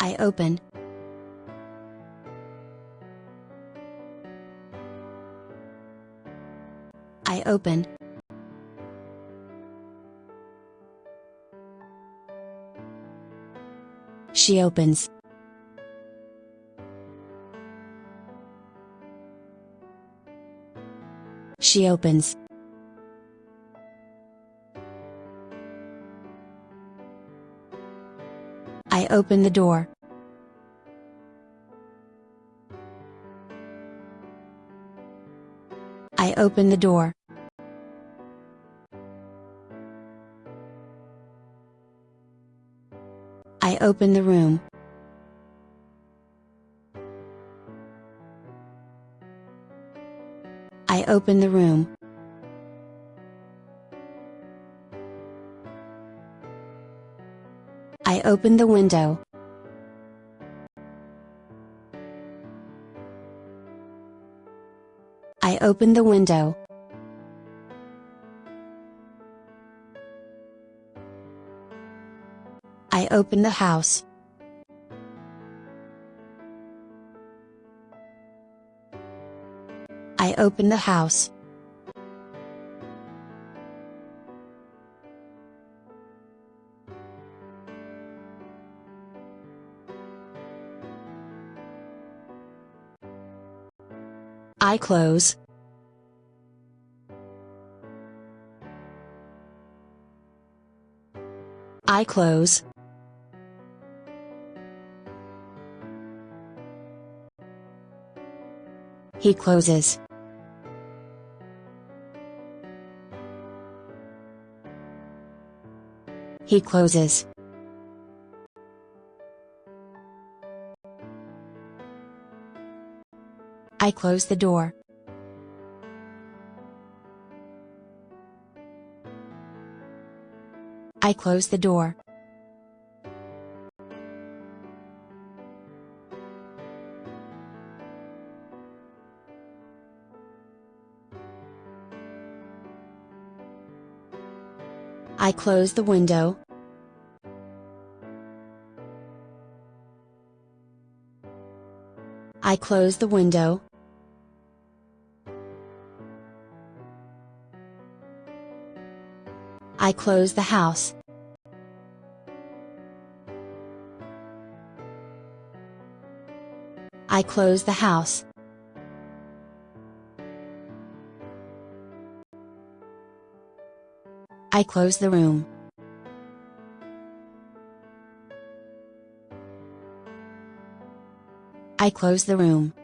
I open. I open. She opens. She opens. I open the door. I open the door. I open the room. I open the room. I open the window. I open the window. I open the house. I open the house. I close. I close. He closes. He closes. I close the door. I close the door. I close the window. I close the window. I close the house. I close the house. I close the room. I close the room.